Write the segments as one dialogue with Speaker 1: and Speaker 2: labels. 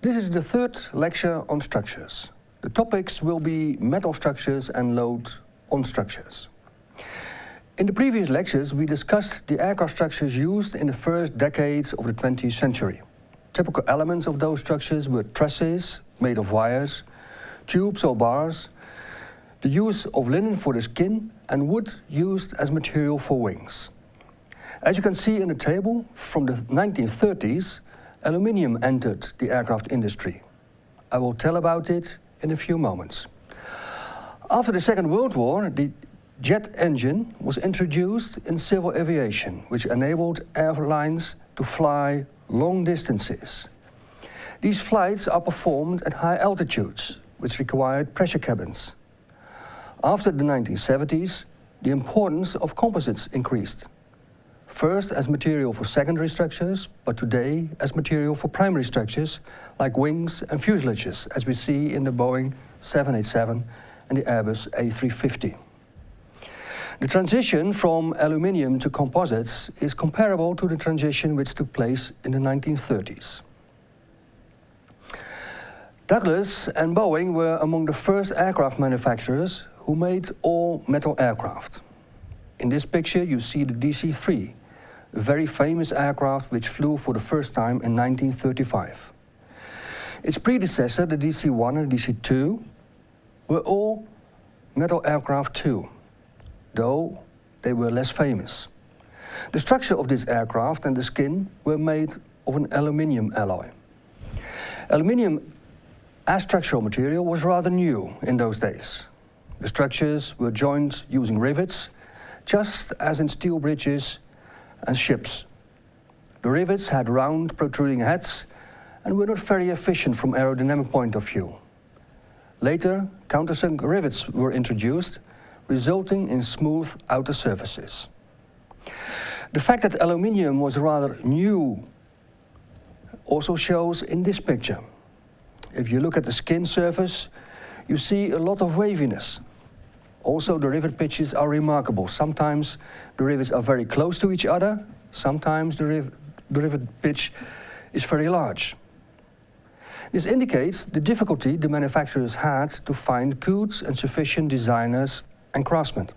Speaker 1: This is the third lecture on structures. The topics will be metal structures and load on structures. In the previous lectures, we discussed the aircraft structures used in the first decades of the 20th century. Typical elements of those structures were trusses made of wires, tubes or bars, the use of linen for the skin and wood used as material for wings. As you can see in the table, from the 1930s, aluminium entered the aircraft industry. I will tell about it in a few moments. After the Second World War, the jet engine was introduced in civil aviation, which enabled airlines to fly long distances. These flights are performed at high altitudes, which required pressure cabins. After the 1970s, the importance of composites increased. First as material for secondary structures, but today as material for primary structures, like wings and fuselages, as we see in the Boeing 787 and the Airbus A350. The transition from aluminium to composites is comparable to the transition which took place in the 1930s. Douglas and Boeing were among the first aircraft manufacturers who made all metal aircraft. In this picture you see the DC-3, a very famous aircraft which flew for the first time in 1935. Its predecessor, the DC-1 and DC-2, were all metal aircraft too though they were less famous. The structure of this aircraft and the skin were made of an aluminium alloy. Aluminium as structural material was rather new in those days. The structures were joined using rivets, just as in steel bridges and ships. The rivets had round protruding heads and were not very efficient from aerodynamic point of view. Later, countersunk rivets were introduced resulting in smooth outer surfaces. The fact that aluminium was rather new also shows in this picture. If you look at the skin surface, you see a lot of waviness. Also, the rivet pitches are remarkable. Sometimes the rivets are very close to each other, sometimes the, riv the rivet pitch is very large. This indicates the difficulty the manufacturers had to find good and sufficient designers and craftsmen.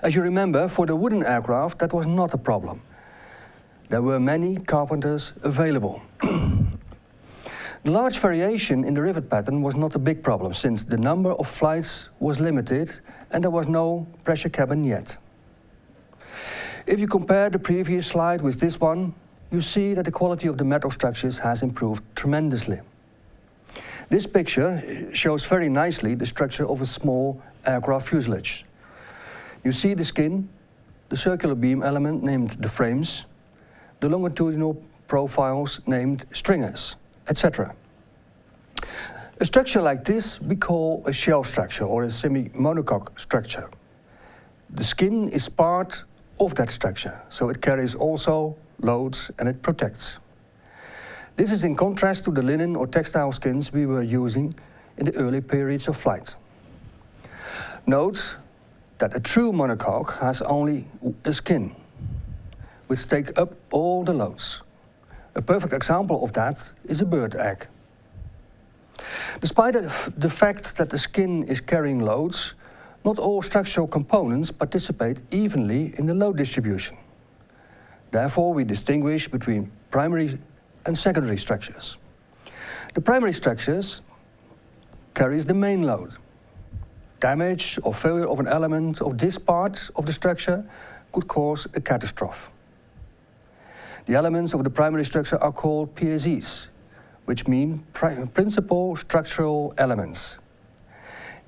Speaker 1: As you remember, for the wooden aircraft, that was not a problem. There were many carpenters available. the large variation in the rivet pattern was not a big problem, since the number of flights was limited and there was no pressure cabin yet. If you compare the previous slide with this one, you see that the quality of the metal structures has improved tremendously. This picture shows very nicely the structure of a small aircraft fuselage. You see the skin, the circular beam element named the frames, the longitudinal profiles named stringers, etc. A structure like this we call a shell structure or a semi-monocoque structure. The skin is part of that structure, so it carries also loads and it protects. This is in contrast to the linen or textile skins we were using in the early periods of flight. Note that a true monocoque has only a skin, which take up all the loads. A perfect example of that is a bird egg. Despite the fact that the skin is carrying loads, not all structural components participate evenly in the load distribution. Therefore, we distinguish between primary and secondary structures. The primary structures carries the main load. Damage or failure of an element of this part of the structure could cause a catastrophe. The elements of the primary structure are called PSEs, which mean principal structural elements.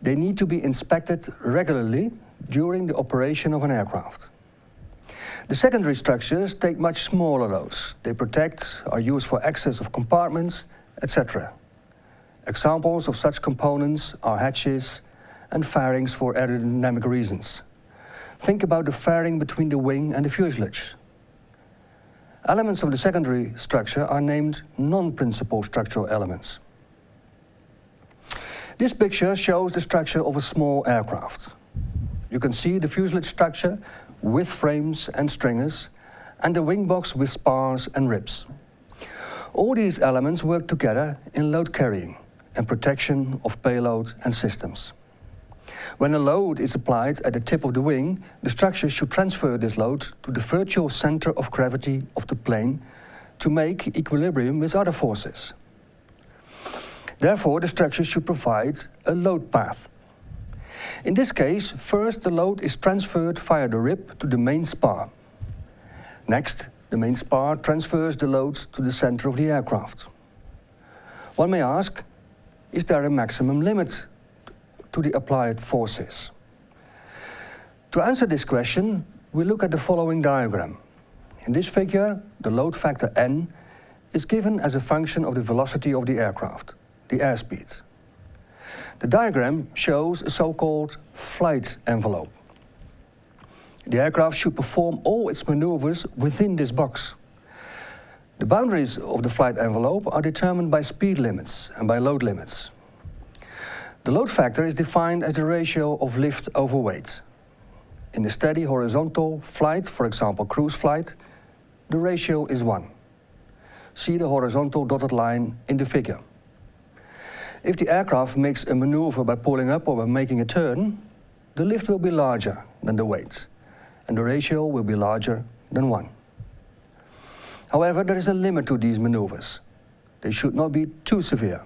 Speaker 1: They need to be inspected regularly during the operation of an aircraft. The secondary structures take much smaller loads. They protect, are used for access of compartments, etc. Examples of such components are hatches and fairings for aerodynamic reasons. Think about the fairing between the wing and the fuselage. Elements of the secondary structure are named non-principal structural elements. This picture shows the structure of a small aircraft. You can see the fuselage structure with frames and stringers, and the wing box with spars and ribs. All these elements work together in load carrying and protection of payload and systems. When a load is applied at the tip of the wing, the structure should transfer this load to the virtual center of gravity of the plane to make equilibrium with other forces. Therefore, the structure should provide a load path. In this case, first the load is transferred via the rib to the main spar. Next, the main spar transfers the load to the center of the aircraft. One may ask, is there a maximum limit to the applied forces? To answer this question, we look at the following diagram. In this figure, the load factor n is given as a function of the velocity of the aircraft, the airspeed. The diagram shows a so-called flight envelope. The aircraft should perform all its maneuvers within this box. The boundaries of the flight envelope are determined by speed limits and by load limits. The load factor is defined as the ratio of lift over weight. In a steady horizontal flight, for example cruise flight, the ratio is 1. See the horizontal dotted line in the figure. If the aircraft makes a maneuver by pulling up or by making a turn, the lift will be larger than the weight, and the ratio will be larger than 1. However, there is a limit to these maneuvers. They should not be too severe.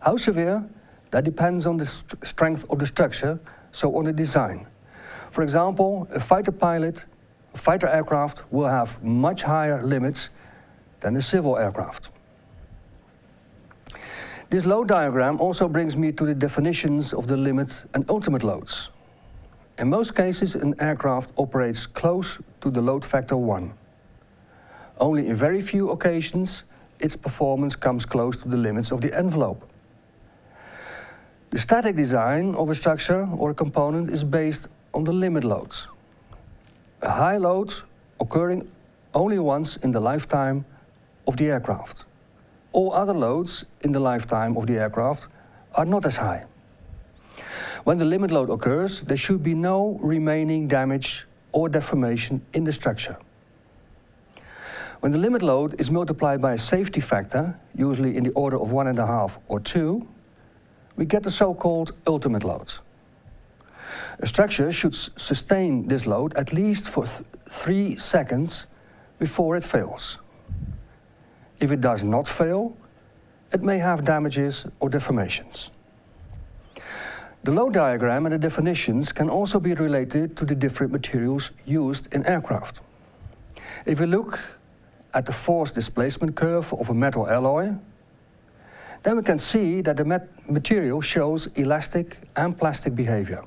Speaker 1: How severe? That depends on the st strength of the structure, so on the design. For example, a fighter pilot, a fighter aircraft will have much higher limits than a civil aircraft. This load diagram also brings me to the definitions of the limit and ultimate loads. In most cases, an aircraft operates close to the load factor 1. Only in very few occasions, its performance comes close to the limits of the envelope. The static design of a structure or a component is based on the limit loads. A high load occurring only once in the lifetime of the aircraft. All other loads in the lifetime of the aircraft are not as high. When the limit load occurs, there should be no remaining damage or deformation in the structure. When the limit load is multiplied by a safety factor, usually in the order of one and a half or two, we get the so-called ultimate load. A structure should sustain this load at least for th three seconds before it fails. If it does not fail, it may have damages or deformations. The load diagram and the definitions can also be related to the different materials used in aircraft. If we look at the force displacement curve of a metal alloy, then we can see that the material shows elastic and plastic behavior.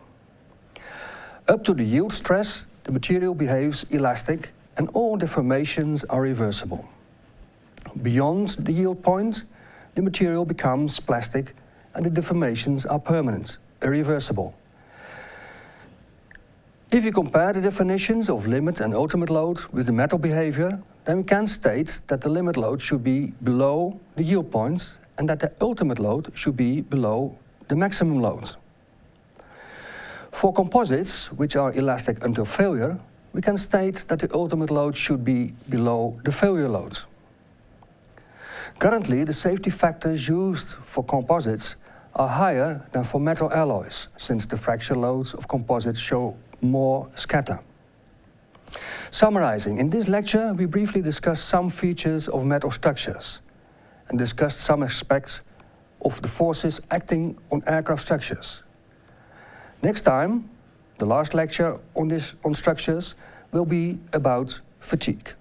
Speaker 1: Up to the yield stress, the material behaves elastic and all deformations are reversible. Beyond the yield point, the material becomes plastic and the deformations are permanent, irreversible. If you compare the definitions of limit and ultimate load with the metal behavior, then we can state that the limit load should be below the yield point and that the ultimate load should be below the maximum load. For composites, which are elastic until failure, we can state that the ultimate load should be below the failure load. Currently, the safety factors used for composites are higher than for metal alloys, since the fracture loads of composites show more scatter. Summarizing, in this lecture we briefly discussed some features of metal structures and discussed some aspects of the forces acting on aircraft structures. Next time, the last lecture on, this, on structures will be about fatigue.